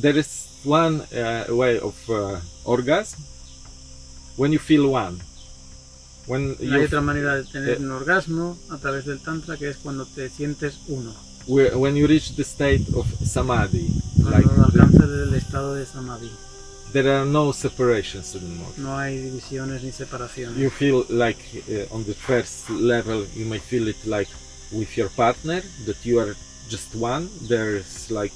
there is one uh, way of uh, orgasm when you feel one. When Hay you otra manera de tener eh, un orgasmo a través del tantra que es cuando te sientes uno, when you reach the state of samadhi, like cuando the- alcanzas el estado de samadhi. there are no separations anymore. No hay divisiones ni separaciones. You feel like uh, on the first level you may feel it like with your partner that you are just one. There's like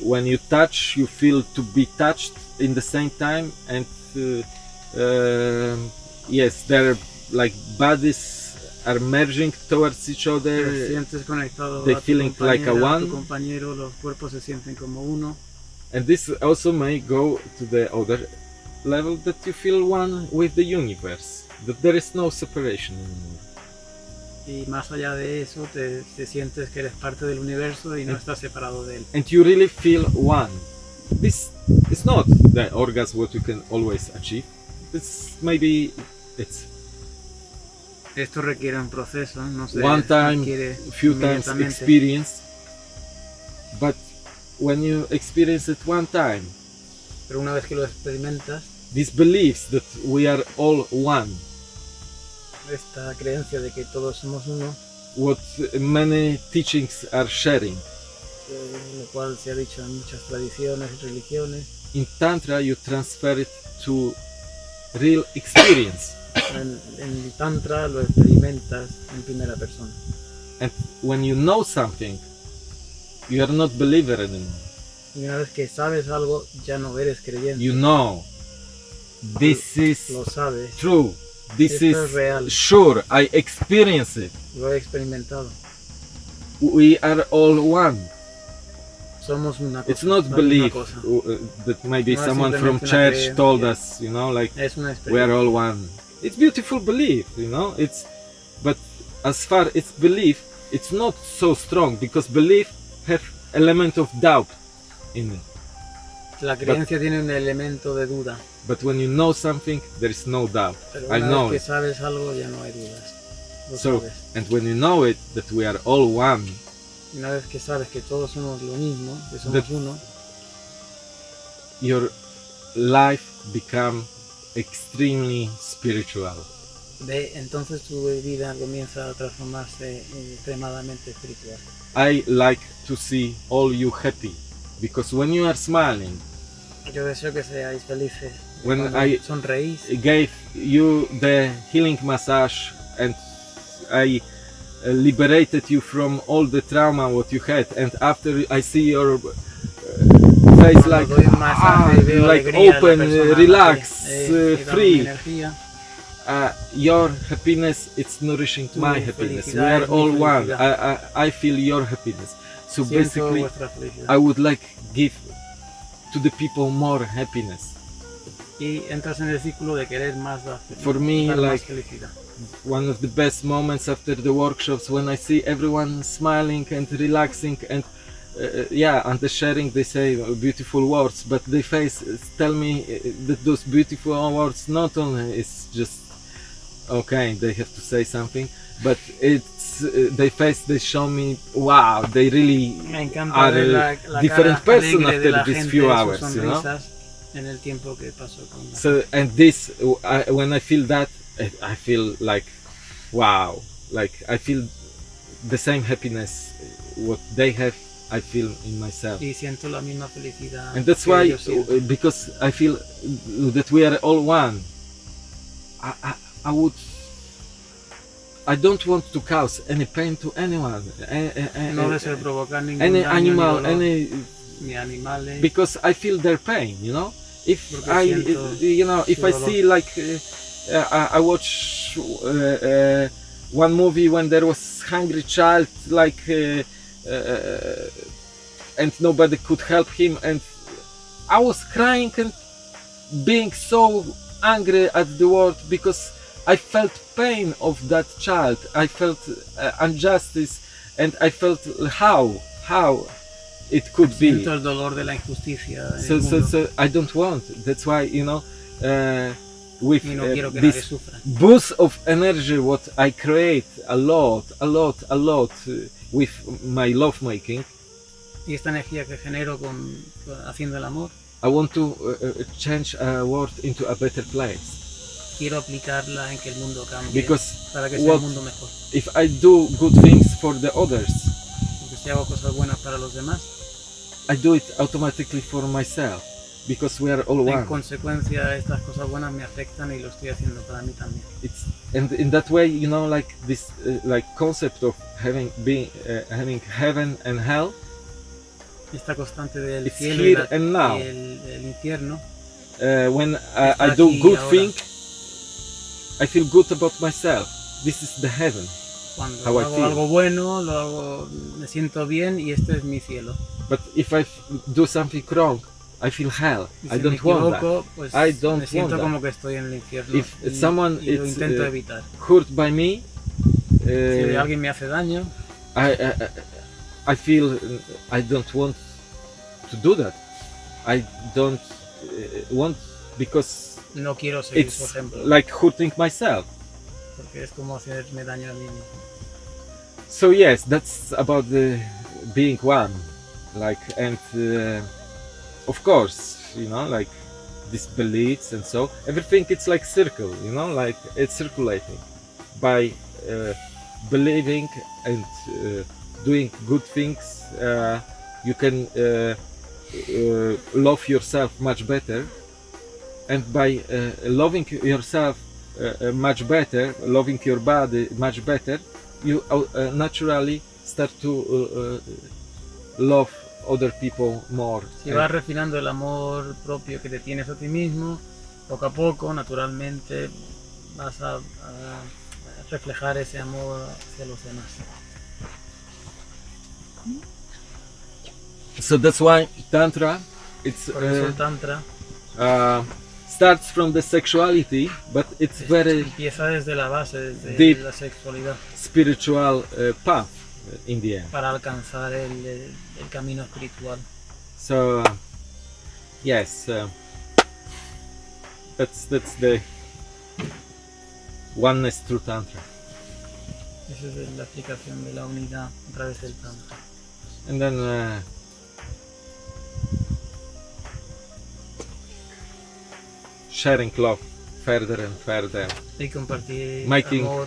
when you touch you feel to be touched in the same time and uh, um yes their like bodies are merging towards each Te other sientes conectado they a feeling like a one. tu compañero, los cuerpos se sienten como uno. and this also may go to the other level that you feel one with the universe that there is no separation anymore Y más allá de eso, te, te sientes que eres parte del universo y no estás separado de él. and you really feel one. This is not the orgasm what you can always achieve. This maybe it's Esto requiere un proceso, no se one time, few times experience. But when you experience it one time, Pero una vez que lo experimentas, this beliefs that we are all one, esta creencia de que todos somos uno, what many teachings are sharing. eh, lo cual se ha dicho en muchas tradiciones y religiones, In Tantra, you transfer it to real experience. en, en el Tantra lo experimentas en primera persona. And when you know something, you are not believer anymore. Y una vez que sabes algo, ya no eres creyente. you know this is Lo sabes, true this Esto is es real. sure i experience it lo he experimentado. we are all one Somos una cosa. it's not misma belief cosa. uh, that maybe No someone from church told us you know like we are all one it's beautiful belief you know it's but as far as belief it's not so strong because belief have element of doubt in it La creencia tiene un elemento de duda. but when you know something there is no doubt Pero i know vez it que sabes algo, ya no hay dudas. Lo so sabes. and when you know it that we are all one Una vez que sabes que todos somos lo mismo, que somos uno, your life become extremely spiritual de, entonces tu vida comienza a transformarse en extremadamente espiritual. i like to see all you happy because when you are smiling Yo deseo que seáis felices. When I- sonreís, gave you the healing massage and i uh, liberated you from all the trauma what you had and after i see your uh, face like doy un masaje ah, like alegría en la open uh, relax eh, free uh, your happiness it's nourishing my happiness. we are all one. I. I, I feel your happiness. So basically i would like give to the people more happiness. Y entras en el círculo de querer más la fe- For me, like, one of the best moments after the workshops when i see everyone smiling and relaxing and uh, yeah and the sharing they say beautiful words but they face tell me uh, that those beautiful words not only is just okay they have to say something but it's uh, they face they show me wow they really are a la, la different person after these few hours, you know? en el tiempo que pasó con la so and this I, when i feel that I, feel like wow like i feel the same happiness what they have i feel in myself. Y siento la misma felicidad and that's why uh, because i feel that we are all one. I i, I would I don't want to cause any pain to anyone, a- a- a- no deseo provocar ningún any daño, animal, ni, dolor, any ni animales because I feel their pain, you know. If I, you know, if I dolor. see like uh, uh, I I watch uh, uh, one movie when there was hungry child, like, uh, uh, and nobody could help him, and I was crying and being so angry at the world because I felt pain of that child. I felt uh, injustice, and I felt how how it could be. dolor de la injusticia So, so, so I don't want. That's why you know, uh, with uh, quiero que nadie this boost of energy, what I create a lot, a lot, a lot with my love making, Y esta energía que genero con, con- haciendo el amor, I want to uh, uh, change a world into a better place. Quiero aplicarla en que el mundo cambie Because para que sea un mundo mejor. if I do good things for the others, Porque si hago cosas buenas para los demás, I do it automatically for myself. Because we are all en one. consecuencia estas cosas buenas me afectan y lo estoy haciendo para mí también. It's and in that way, you know, like this, uh, like concept of having being uh, having heaven and hell. Esta constante del It's cielo y, la- and now. y el, el infierno, Uh, when I, Está I do good thing, I feel good about myself. This is the heaven. cuando How I hago feel. algo bueno, lo hago, me siento bien y este es mi cielo. But if I do something wrong, I feel hell. Y I si me don't want that. pues I don't me siento want that. como que estoy en el infierno If y, someone y lo is, intento uh, evitar. Hurt by me, Si uh, alguien me hace daño, I, I I feel uh, I don't want to do that. I don't uh, want because no quiero seguir su it's ejemplo, like hurting myself. porque es como hacerme daño a mí mismo. So yes, that's about the being one, like and uh, of course, you know, like these beliefs and so everything. It's like circle, you know, like it's circulating by uh, believing and uh, doing good things. Uh, you can uh, uh, love yourself much better, and by uh, loving yourself uh, uh, much better, loving your body much better, you uh, uh, naturally start to uh, love other people more. Si vas refinando el amor propio que te tienes a ti mismo, poco a poco, naturalmente, vas a, a reflejar ese amor hacia los demás. so that's why tantra, it's Por eso tantra starts from the sexuality, but it's very empieza desde la base, desde Deep. la sexualidad, spiritual uh, path uh, in the end. para alcanzar el, el- el camino espiritual. So uh, yes, uh, that's that's the oneness through tantra, Esa es la explicación de la unidad a través del tantra. and then. Sharing love further and further. Making amor.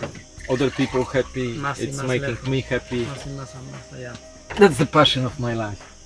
other people happy. Más it's más making me happy. Más y más, más that's the passion of my life